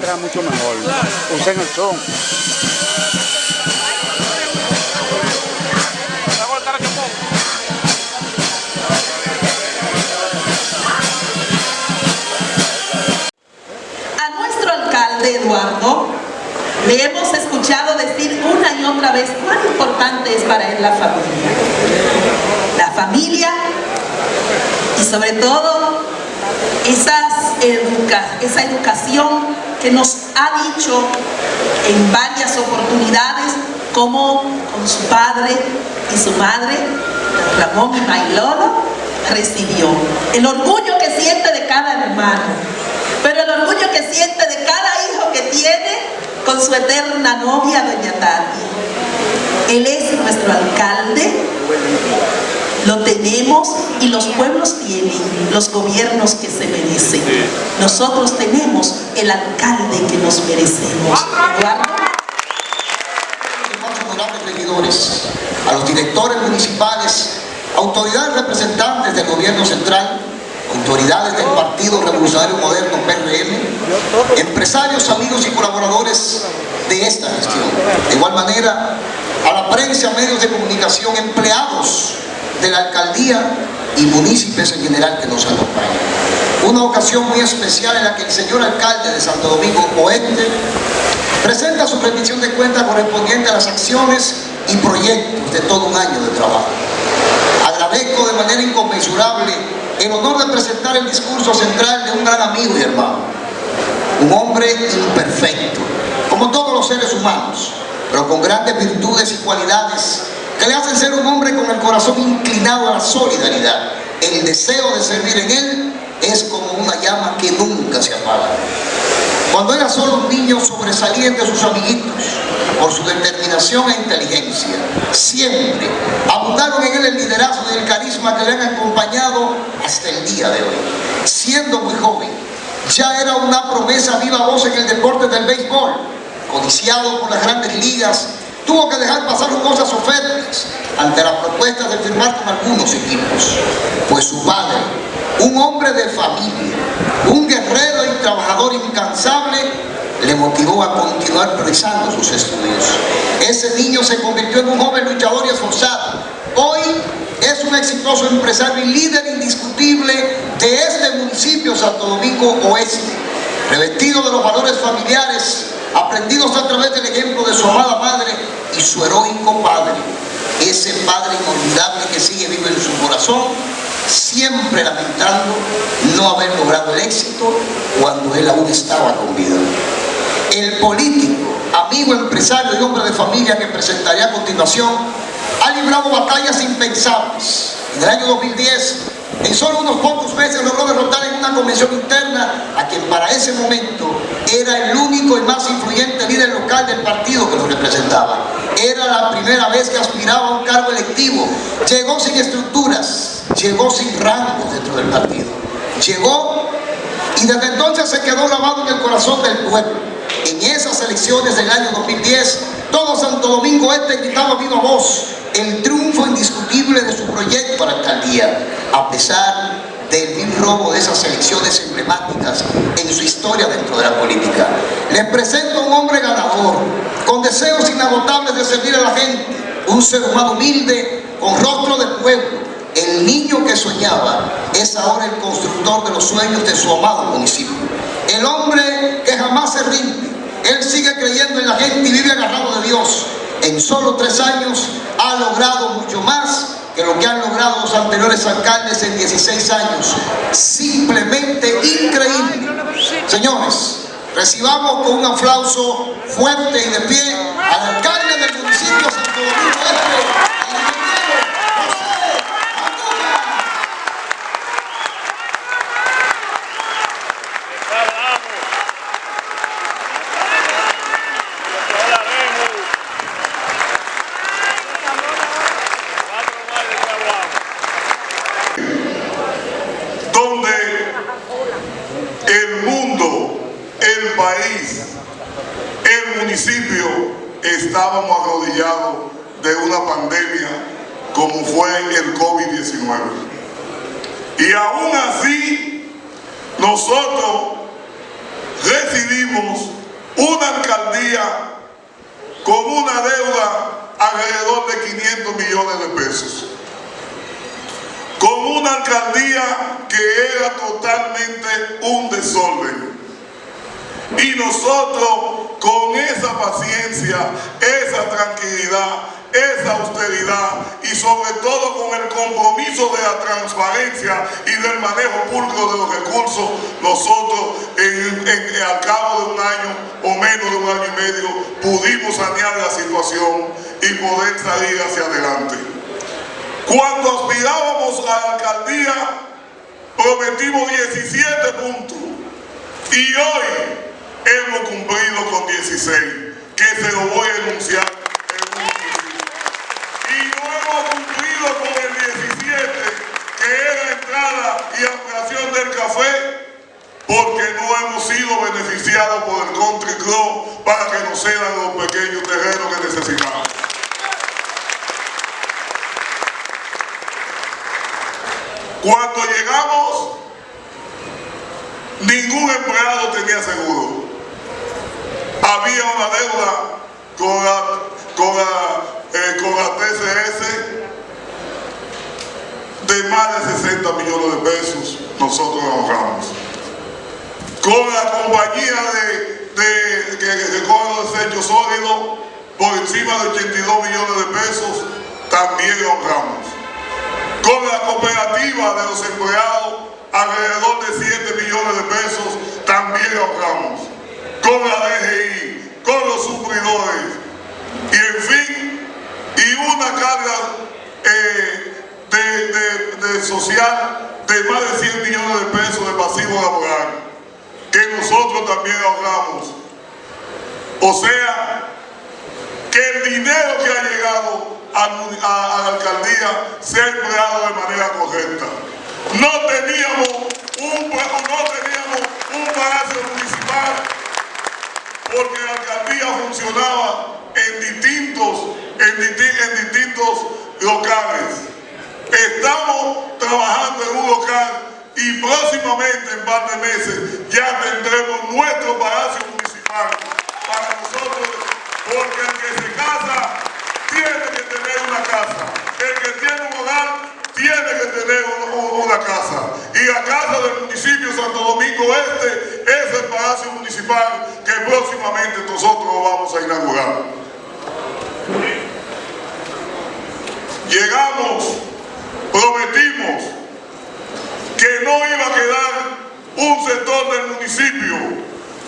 mucho mejor. Usen el son. A nuestro alcalde Eduardo le hemos escuchado decir una y otra vez cuán importante es para él la familia. La familia y sobre todo esas educa esa educación que nos ha dicho en varias oportunidades como con su padre y su madre, Ramón y Mailolo, recibió. El orgullo que siente de cada hermano, pero el orgullo que siente de cada hijo que tiene con su eterna novia, Doña Tati. Él es nuestro alcalde, lo tenemos y los pueblos tienen los gobiernos que se merecen. Nosotros tenemos el alcalde que nos merecemos. Eduardo. honorables regidores, a los directores municipales, autoridades representantes del gobierno central, autoridades del Partido Revolucionario Moderno PRM, empresarios, amigos y colaboradores de esta gestión. De igual manera, a la prensa, medios de comunicación, empleados de la alcaldía y municipios en general que nos acompañan. Una ocasión muy especial en la que el señor alcalde de Santo Domingo Oeste presenta su rendición de cuenta correspondiente a las acciones y proyectos de todo un año de trabajo. Agradezco de manera inconmensurable el honor de presentar el discurso central de un gran amigo y hermano, un hombre imperfecto, como todos los seres humanos, pero con grandes virtudes y cualidades que le hacen ser un hombre con el corazón inclinado a la solidaridad. El deseo de servir en él es como una llama que nunca se apaga. Cuando era solo un niño sobresaliente de sus amiguitos por su determinación e inteligencia, siempre abundaron en él el liderazgo y el carisma que le han acompañado hasta el día de hoy. Siendo muy joven, ya era una promesa viva voz en el deporte del béisbol, codiciado por las grandes ligas tuvo que dejar pasar cosas ofertas ante las propuestas de firmar con algunos equipos. Pues su padre, un hombre de familia, un guerrero y trabajador incansable, le motivó a continuar realizando sus estudios. Ese niño se convirtió en un joven luchador y esforzado. Hoy es un exitoso empresario y líder indiscutible de este municipio Santo Domingo Oeste, revestido de los valores familiares aprendidos a través del ejemplo de su amada madre y su heroico padre, ese padre inolvidable que sigue vivo en su corazón, siempre lamentando no haber logrado el éxito cuando él aún estaba con vida. El político, amigo, empresario y hombre de familia que presentaré a continuación, ha librado batallas impensables. En el año 2010 en solo unos pocos meses logró derrotar en una convención interna a quien para ese momento era el único y más influyente líder local del partido que lo representaba. Era la primera vez que aspiraba a un cargo electivo. Llegó sin estructuras, llegó sin rangos dentro del partido. Llegó y desde entonces se quedó grabado en el corazón del pueblo. En esas elecciones del año 2010, todo Santo Domingo Este gritaba viva voz el triunfo indiscutible de su proyecto para la alcaldía, a pesar del vil robo de esas elecciones emblemáticas en su historia dentro de la política. Les presento a un hombre ganador, con deseos inagotables de servir a la gente, un ser humano humilde, con rostro de pueblo, el niño que soñaba es ahora el constructor de los sueños de su amado municipio. El hombre que jamás se rinde, él sigue creyendo en la gente y vive agarrado de Dios. En solo tres años ha logrado mucho más que lo que han logrado los anteriores alcaldes en 16 años. Simplemente increíble. Señores, recibamos con un aplauso fuerte y de pie al alcalde del municipio Santo Domingo Este, estábamos arrodillados de una pandemia como fue el COVID-19. Y aún así, nosotros recibimos una alcaldía con una deuda alrededor de 500 millones de pesos. Con una alcaldía que era totalmente un desorden. Y nosotros con esa paciencia, esa tranquilidad, esa austeridad y sobre todo con el compromiso de la transparencia y del manejo público de los recursos, nosotros al cabo de un año o menos de un año y medio pudimos sanear la situación y poder salir hacia adelante. Cuando aspirábamos a la alcaldía prometimos 17 puntos y hoy hemos cumplido con 16, que se lo voy a enunciar con el 17, que era entrada y ampliación del café, porque no hemos sido beneficiados por el country club para que nos cedan los pequeños terrenos que necesitamos. Cuando llegamos, ningún empleado tenía seguro. Había una deuda con la, con la, eh, con la TCS de más de 60 millones de pesos nosotros ahorramos. Con la compañía de, de, que recoge los desechos sólidos por encima de 82 millones de pesos también ahorramos. Con la cooperativa de los empleados alrededor de 7 millones de pesos también ahorramos. Con la DGI, con los suplidores y en fin, y una carga eh, de, social de más de 100 millones de pesos de pasivo laboral que nosotros también ahorramos. O sea, que el dinero que ha llegado a, la alcaldía se ha empleado de manera correcta. No teníamos un, no teníamos un palacio municipal porque la alcaldía funcionaba en distintos, en distintos locales. Estamos trabajando en un local y próximamente, en par de meses, ya tendremos nuestro palacio municipal para nosotros, porque el que se casa tiene que tener una casa, tiene que tener una casa. Y la casa del municipio Santo Domingo Este es el palacio municipal que próximamente nosotros vamos a inaugurar. Llegamos prometimos que no iba a quedar un sector del municipio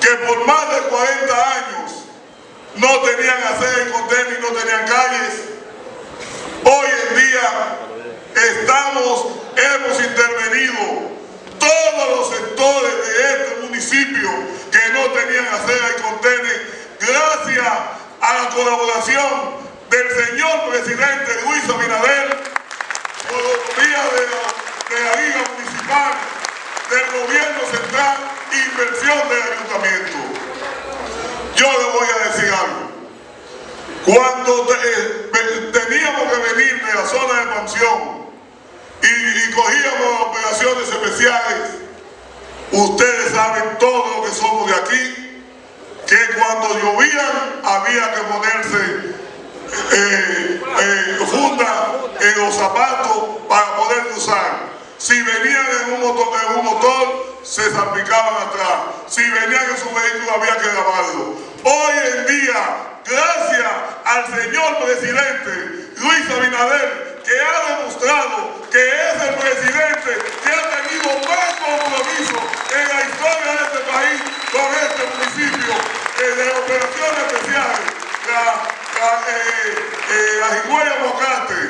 que por más de 40 años no tenían acera y y no tenían calles. Hoy en día estamos, hemos intervenido todos los sectores de este municipio que no tenían acera y contenedores gracias a la colaboración del señor presidente Luis Abinader autonomía de la, de la Liga Municipal, del Gobierno Central, inversión del Ayuntamiento. Yo le voy a decir algo. Cuando eh, teníamos que venir de la zona de pensión y, cogíamos operaciones especiales, ustedes saben todo lo que somos de aquí, que cuando llovían había que ponerse eh, eh, en los zapatos para poder usar. Si venían en un motor, en un motor se salpicaban atrás. Si venían en su vehículo había que lavarlo. Hoy en día, gracias al señor presidente Luis Abinader, que ha demostrado que es el presidente que ha tenido más compromiso en la historia de este país con este municipio de operaciones especiales. La, la higüeya Mocate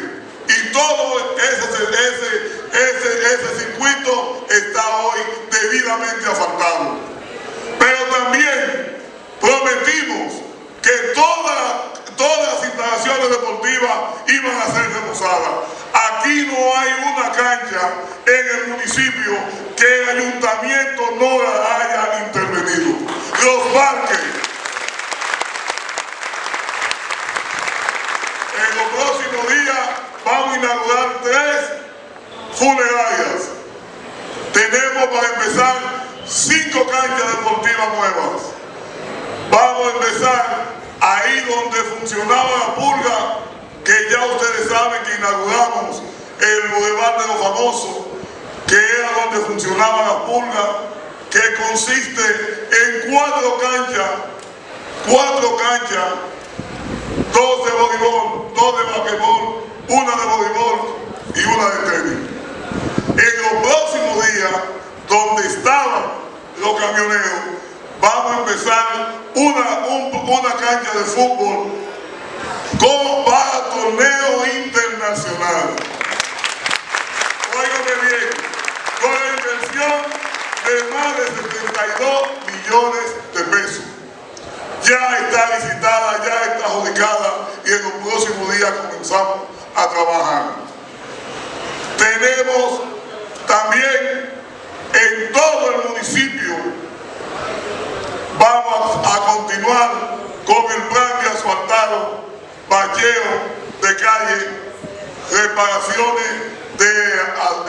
y todo ese, ese, ese, ese circuito está hoy debidamente asfaltado. Pero también prometimos que todas todas instalaciones deportivas iban a ser remozadas. Aquí no hay una cancha en el municipio que el ayuntamiento no haya intervenido. Los parques, en los próximos días vamos a inaugurar tres funerarias. Tenemos para empezar cinco canchas deportivas nuevas. Vamos a empezar ahí donde funcionaba la pulga, que ya ustedes saben que inauguramos el Boulevard de los Famosos, que era donde funcionaba la pulga, que consiste en cuatro canchas, cuatro canchas, dos de voleibol, dos de basquetbol, una de voleibol y una de tenis. En los próximos días, donde estaban los camioneros, vamos a empezar una, de fútbol con, para torneo internacional. Óigame bien, con la inversión de más de 72 millones de pesos. Ya está licitada, ya está adjudicada y en los próximos días comenzamos a trabajar. Tenemos también en todo el municipio vamos a continuar con el plan de asfaltado, bacheo de calle, reparaciones de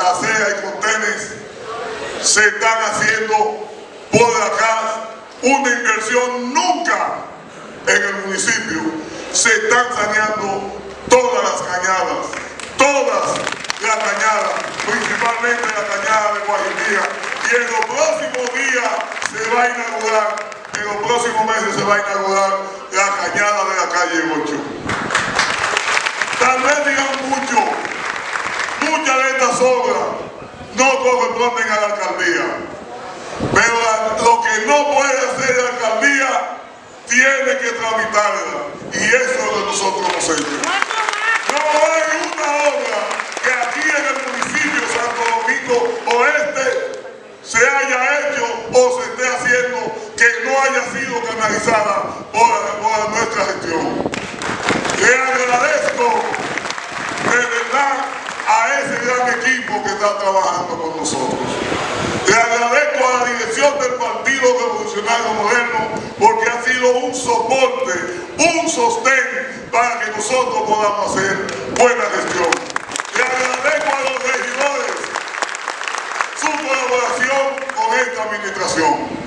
acera y contenes, se están haciendo por acá una inversión nunca en el municipio, se están saneando todas las cañadas, todas las cañadas, principalmente la cañada de Guajimía, y en los próximos días se va a inaugurar, en los próximos meses se va a inaugurar la cañada de la calle 8. Tal vez digan mucho, muchas de estas obras no corresponden a la alcaldía, pero lo que no puede hacer la alcaldía tiene que tramitarla, y eso es lo que nosotros hemos hecho. No hay una obra que aquí en el municipio Santo Domingo Oeste se haya hecho o se esté haciendo que no haya sido canalizada por, nuestra gestión. Le agradezco de verdad a ese gran equipo que está trabajando con nosotros. Le agradezco a la dirección del Partido Revolucionario Moderno porque ha sido un soporte, un sostén para que nosotros podamos hacer buena gestión. Le agradezco a los regidores su colaboración con esta administración.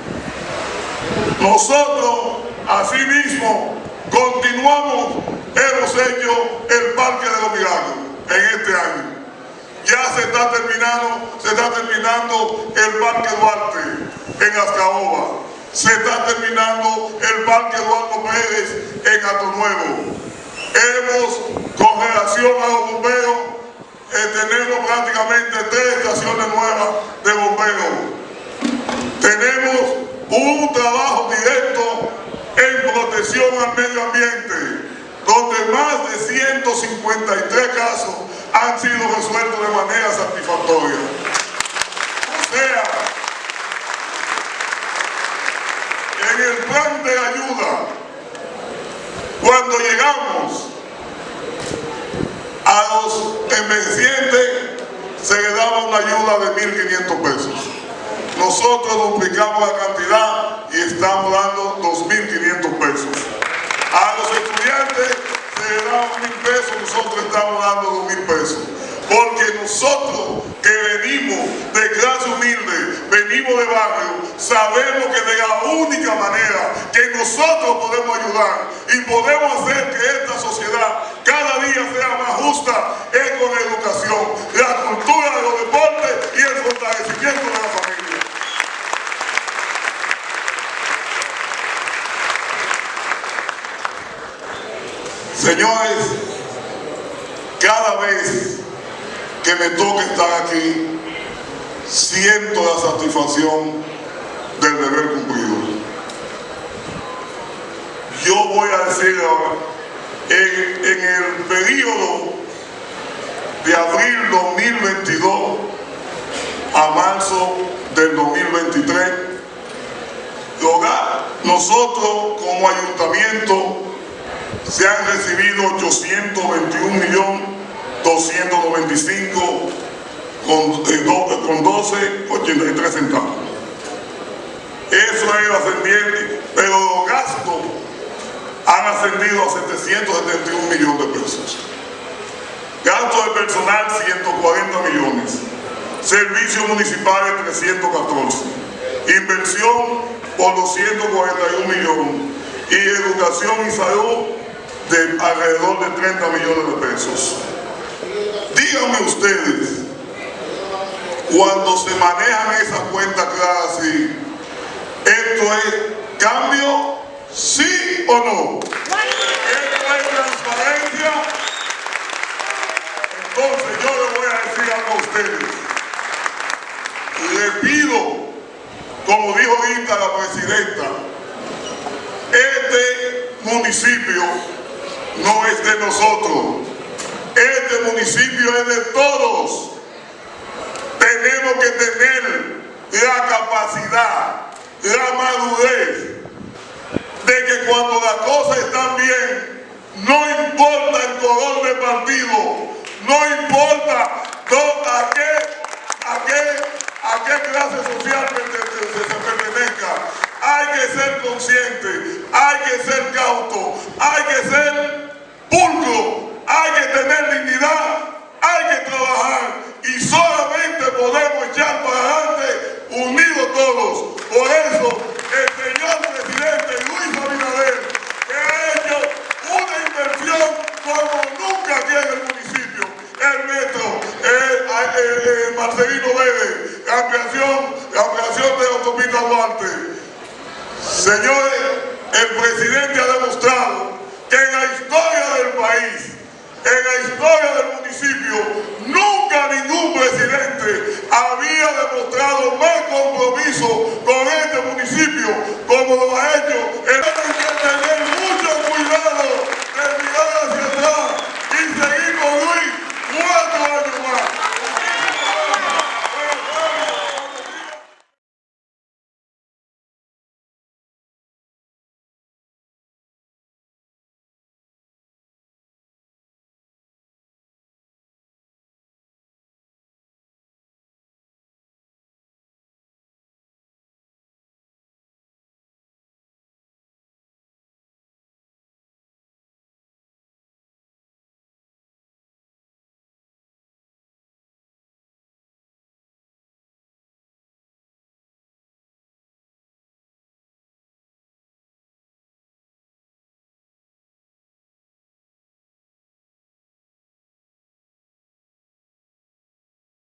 Nosotros, asimismo, continuamos, hemos hecho el Parque de los Milagros en este año. Ya se está terminando, se está terminando el Parque Duarte en Azcaoba. Se está terminando el Parque Eduardo Pérez en Nuevo. Hemos, con relación a los bomberos, eh, tenemos prácticamente tres estaciones nuevas de bomberos. Tenemos un trabajo directo en protección al medio ambiente, donde más de 153 casos han sido resueltos de manera satisfactoria. O sea, en el plan de ayuda, cuando llegamos a los envejecientes, se le daba una ayuda de 1.500 pesos. Nosotros duplicamos la cantidad y estamos dando 2.500 pesos. A los estudiantes se le daba mil pesos, nosotros estamos dando dos mil pesos. Porque nosotros que venimos de clase humilde, venimos de barrio, sabemos que de la única manera que nosotros podemos ayudar y podemos hacer que esta sociedad cada día sea más justa es con la educación, la cultura de los deportes y el fortalecimiento de la familia. Señores, cada vez que me toca estar aquí, siento la satisfacción del deber cumplido. Yo voy a decir ahora, en, el periodo de abril 2022 a marzo del 2023, nosotros como ayuntamiento se han recibido 821 millones 295 con, eh, con 12,83 centavos. Eso es ascendiente, pero los gastos han ascendido a 771 millones de pesos. Gastos de personal 140 millones. Servicios municipales 314. Inversión por 241 millones y educación y salud de alrededor de 30 millones de pesos. Díganme ustedes, cuando se manejan esas cuentas claras así, ¿esto es cambio? ¿Sí o no? ¿Esto es transparencia? Entonces yo le voy a decir algo a ustedes. Le pido, como dijo ahorita la presidenta, este municipio no es de nosotros. Este municipio es de todos. Tenemos que tener la capacidad, la madurez de que cuando las cosas están bien, no importa el color de partido, no importa a qué, a qué, a qué clase social se pertenezca, hay que ser consciente, hay que ser cauto, hay que ser pulcro, hay que tener dignidad, hay que trabajar y solamente podemos echar para adelante unidos todos. Por eso el señor presidente Luis Abinader que ha hecho una inversión como nunca aquí en el municipio, el metro, el, Marcelino Vélez, la ampliación, la ampliación de la autopista Duarte, Señores, el presidente ha demostrado que en la historia del país, en la historia del municipio, nunca ningún presidente había demostrado más compromiso con este municipio como lo ha hecho